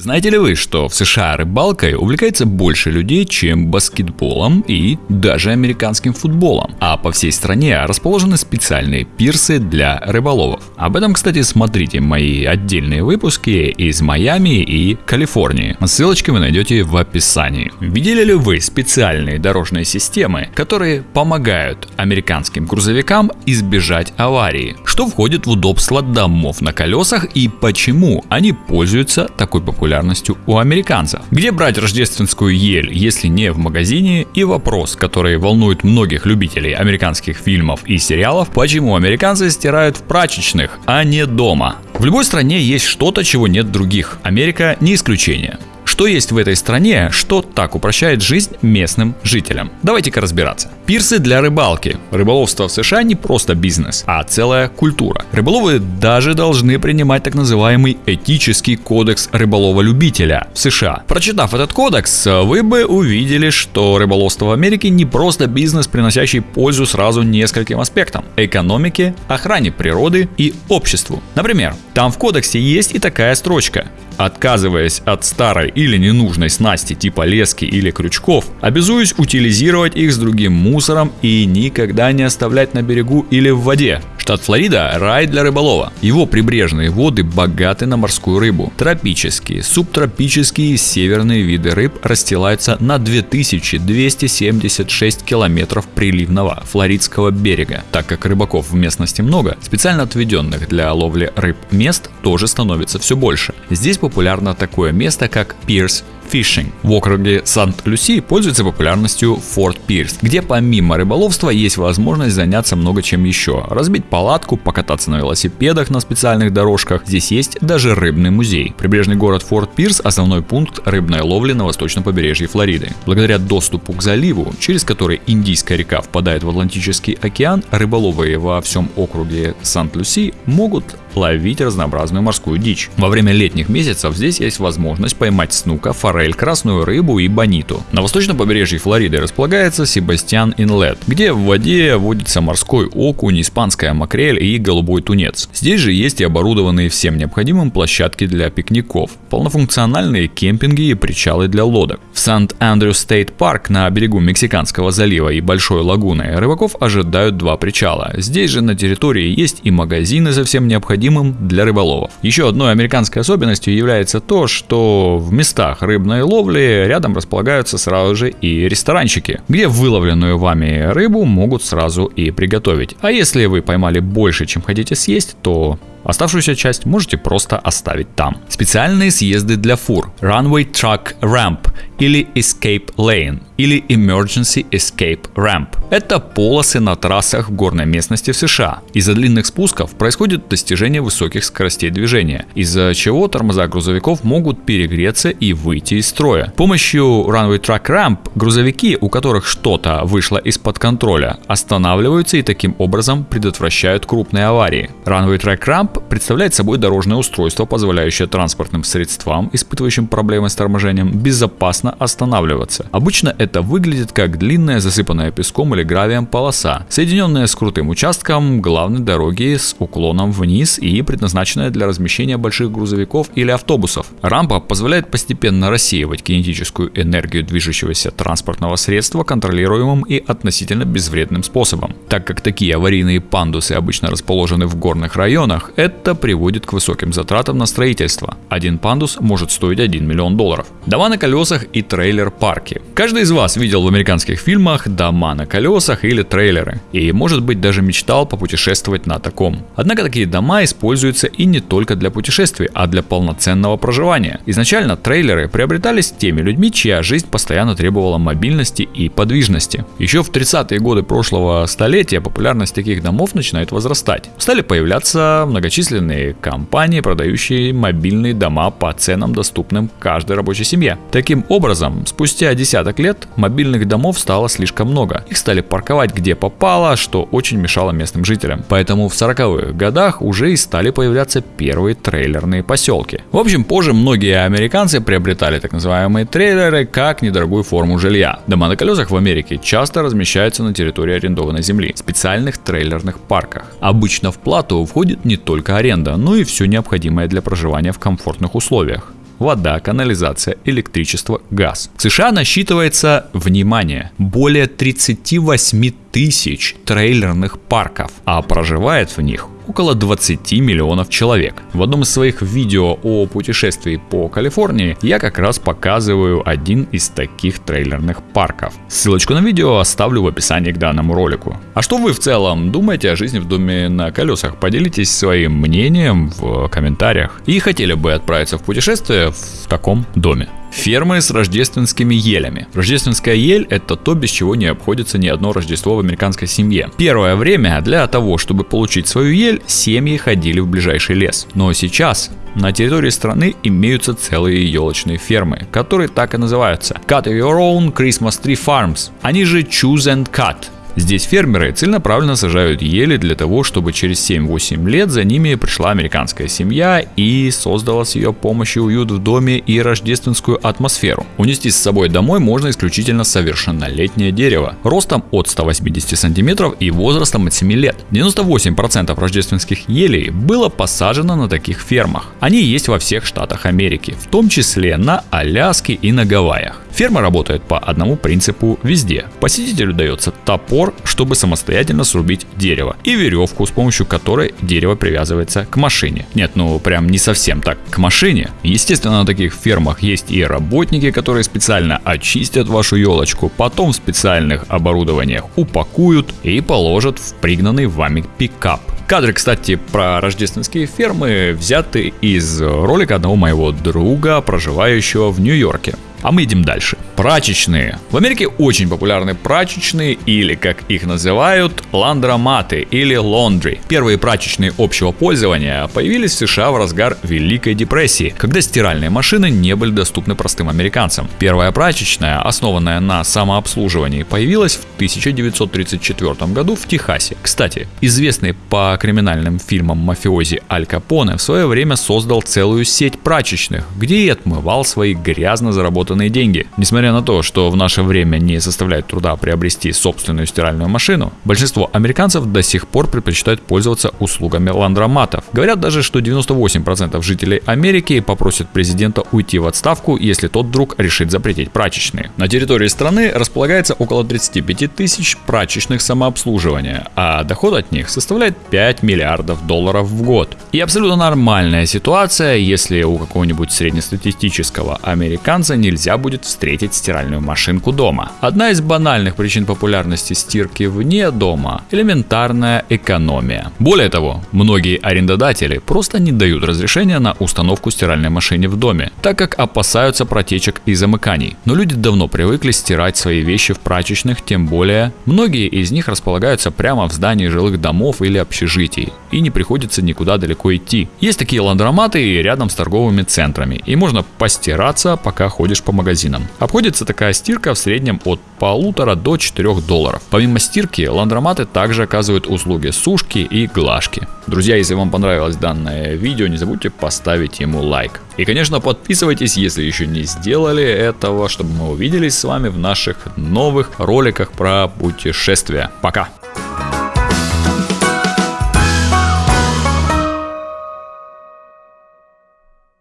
Знаете ли вы, что в США рыбалкой увлекается больше людей, чем баскетболом и даже американским футболом? А по всей стране расположены специальные пирсы для рыболовов. Об этом, кстати, смотрите мои отдельные выпуски из Майами и Калифорнии. Ссылочки вы найдете в описании. Видели ли вы специальные дорожные системы, которые помогают американским грузовикам избежать аварии? Что входит в удобство домов на колесах и почему они пользуются такой популярностью? Популярностью у американцев. Где брать рождественскую ель, если не в магазине? И вопрос, который волнует многих любителей американских фильмов и сериалов, почему американцы стирают в прачечных, а не дома? В любой стране есть что-то, чего нет других. Америка не исключение. Что есть в этой стране, что так упрощает жизнь местным жителям? Давайте-ка разбираться. Пирсы для рыбалки. Рыболовство в США не просто бизнес, а целая культура. Рыболовы даже должны принимать так называемый этический кодекс рыболова-любителя в США. Прочитав этот кодекс, вы бы увидели, что рыболовство в Америке не просто бизнес, приносящий пользу сразу нескольким аспектам. Экономике, охране природы и обществу. Например, там в кодексе есть и такая строчка. Отказываясь от старой или ненужной снасти типа лески или крючков, обязуюсь утилизировать их с другим мусором и никогда не оставлять на берегу или в воде. Штат Флорида – рай для рыболова. Его прибрежные воды богаты на морскую рыбу. Тропические, субтропические и северные виды рыб расстилаются на 2276 километров приливного флоридского берега. Так как рыбаков в местности много, специально отведенных для ловли рыб мест тоже становится все больше. Здесь популярно такое место, как Пирс Fishing. В округе Сант-Люси пользуется популярностью Форт Пирс, где помимо рыболовства есть возможность заняться много чем еще. Разбить палатку, покататься на велосипедах на специальных дорожках. Здесь есть даже рыбный музей. Прибрежный город Форт Пирс – основной пункт рыбной ловли на восточном побережье Флориды. Благодаря доступу к заливу, через который Индийская река впадает в Атлантический океан, рыболовы во всем округе Сант-Люси могут ловить разнообразную морскую дичь. Во время летних месяцев здесь есть возможность поймать снука, форель, красную рыбу и бониту. На восточном побережье Флориды располагается Себастьян Инлет, где в воде водится морской окунь, испанская макрель и голубой тунец. Здесь же есть и оборудованные всем необходимым площадки для пикников, полнофункциональные кемпинги и причалы для лодок. В Saint Andrew State Park на берегу Мексиканского залива и Большой лагуны рыбаков ожидают два причала. Здесь же на территории есть и магазины со всем необходимым для рыболовов. Еще одной американской особенностью является то, что в местах рыбной ловли рядом располагаются сразу же и ресторанчики, где выловленную вами рыбу могут сразу и приготовить. А если вы поймали больше, чем хотите съесть, то Оставшуюся часть можете просто оставить там. Специальные съезды для фур, Runway Truck Ramp или Escape Lane или Emergency Escape Ramp. Это полосы на трассах в горной местности в США. Из-за длинных спусков происходит достижение высоких скоростей движения, из-за чего тормоза грузовиков могут перегреться и выйти из строя. С помощью Runway Truck Ramp грузовики, у которых что-то вышло из-под контроля, останавливаются и таким образом предотвращают крупные аварии. Runway Track Ramp представляет собой дорожное устройство, позволяющее транспортным средствам, испытывающим проблемы с торможением, безопасно останавливаться. Обычно это выглядит как длинная засыпанная песком или гравием полоса, соединенная с крутым участком главной дороги с уклоном вниз и предназначенная для размещения больших грузовиков или автобусов. Рампа позволяет постепенно рассеивать кинетическую энергию движущегося транспортного средства контролируемым и относительно безвредным способом. Так как такие аварийные пандусы обычно расположены в горных районах, это приводит к высоким затратам на строительство. Один пандус может стоить 1 миллион долларов. Дома на колесах и трейлер-парки. Каждый из вас видел в американских фильмах дома на колесах или трейлеры, и может быть даже мечтал попутешествовать на таком. Однако такие дома используются и не только для путешествий, а для полноценного проживания. Изначально трейлеры приобретались теми людьми, чья жизнь постоянно требовала мобильности и подвижности. Еще в 30-е годы прошлого столетия популярность таких домов начинает возрастать. Стали появляться многочисленные компании, продающие мобильные дома по ценам, доступным каждой рабочей семье. Таким образом, спустя десяток лет мобильных домов стало слишком много. Их стали парковать где попало, что очень мешало местным жителям. Поэтому в 40-х годах уже и стали появляться первые трейлерные поселки. В общем, позже многие американцы приобретали так называемые трейлеры как недорогую форму жилья. Дома на колесах в Америке часто размещаются на территории арендованной земли, в специальных трейлерных парках. Обычно в плату входит не только аренда, но и все необходимое для проживания в комфортных условиях. вода, канализация, электричество, газ. В США насчитывается, внимание, более 38 тысяч трейлерных парков, а проживает в них около 20 миллионов человек. В одном из своих видео о путешествии по Калифорнии я как раз показываю один из таких трейлерных парков. Ссылочку на видео оставлю в описании к данному ролику. А что вы в целом думаете о жизни в доме на колесах? Поделитесь своим мнением в комментариях. И хотели бы отправиться в путешествие в таком доме. Фермы с рождественскими елями. Рождественская ель – это то, без чего не обходится ни одно Рождество в американской семье. Первое время для того, чтобы получить свою ель, семьи ходили в ближайший лес. Но сейчас на территории страны имеются целые елочные фермы, которые так и называются – Cut Your Own Christmas Tree Farms. Они же Choose and Cut – Здесь фермеры целенаправленно сажают ели для того, чтобы через 7-8 лет за ними пришла американская семья и создала с ее помощью уют в доме и рождественскую атмосферу. Унести с собой домой можно исключительно совершеннолетнее дерево, ростом от 180 сантиметров и возрастом от 7 лет. 98% рождественских елей было посажено на таких фермах. Они есть во всех штатах Америки, в том числе на Аляске и на Гавайях. Ферма работает по одному принципу везде. Посетителю дается топор, чтобы самостоятельно срубить дерево, и веревку, с помощью которой дерево привязывается к машине. Нет, ну прям не совсем так к машине. Естественно, на таких фермах есть и работники, которые специально очистят вашу елочку, потом в специальных оборудованиях упакуют и положат в пригнанный вами пикап. Кадры, кстати, про рождественские фермы взяты из ролика одного моего друга, проживающего в Нью-Йорке. А мы идем дальше. Прачечные. В Америке очень популярны прачечные или, как их называют, ландроматы или laundry. Первые прачечные общего пользования появились в США в разгар Великой депрессии, когда стиральные машины не были доступны простым американцам. Первая прачечная, основанная на самообслуживании, появилась в 1934 году в Техасе. Кстати, известный по криминальным фильмам мафиози Аль Капоне в свое время создал целую сеть прачечных, где и отмывал свои грязно заработанные заработанные деньги. Несмотря на то, что в наше время не составляет труда приобрести собственную стиральную машину, большинство американцев до сих пор предпочитают пользоваться услугами ландроматов. Говорят даже, что 98% жителей Америки попросят президента уйти в отставку, если тот вдруг решит запретить прачечные. На территории страны располагается около 35 тысяч прачечных самообслуживания, а доход от них составляет 5 миллиардов долларов в год. И абсолютно нормальная ситуация, если у какого-нибудь среднестатистического американца нельзя нельзя будет встретить стиральную машинку дома. Одна из банальных причин популярности стирки вне дома – элементарная экономия. Более того, многие арендодатели просто не дают разрешения на установку стиральной машины в доме, так как опасаются протечек и замыканий. Но люди давно привыкли стирать свои вещи в прачечных, тем более многие из них располагаются прямо в здании жилых домов или общежитий, и не приходится никуда далеко идти. Есть такие ландроматы рядом с торговыми центрами, и можно постираться, пока ходишь по по магазинам. Обходится такая стирка в среднем от полутора до 4 долларов. Помимо стирки, ландроматы также оказывают услуги сушки и глажки. Друзья, если вам понравилось данное видео, не забудьте поставить ему лайк. И, конечно, подписывайтесь, если еще не сделали этого, чтобы мы увиделись с вами в наших новых роликах про путешествия. Пока!